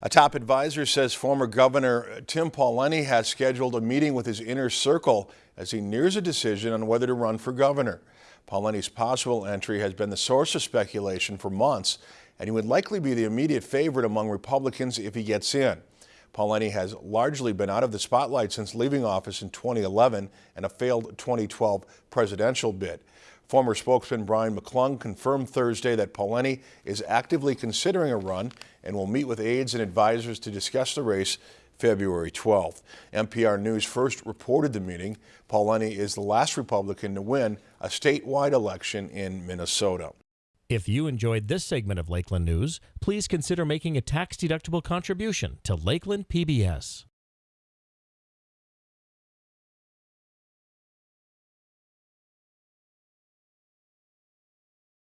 A top advisor says former Governor Tim Pawlenty has scheduled a meeting with his inner circle as he nears a decision on whether to run for governor. Pawlenty's possible entry has been the source of speculation for months, and he would likely be the immediate favorite among Republicans if he gets in. Pawlenty has largely been out of the spotlight since leaving office in 2011 and a failed 2012 presidential bid. Former spokesman Brian McClung confirmed Thursday that Pawlenty is actively considering a run and will meet with aides and advisors to discuss the race February 12th. MPR News first reported the meeting. Pawlenty is the last Republican to win a statewide election in Minnesota. If you enjoyed this segment of Lakeland News, please consider making a tax-deductible contribution to Lakeland PBS.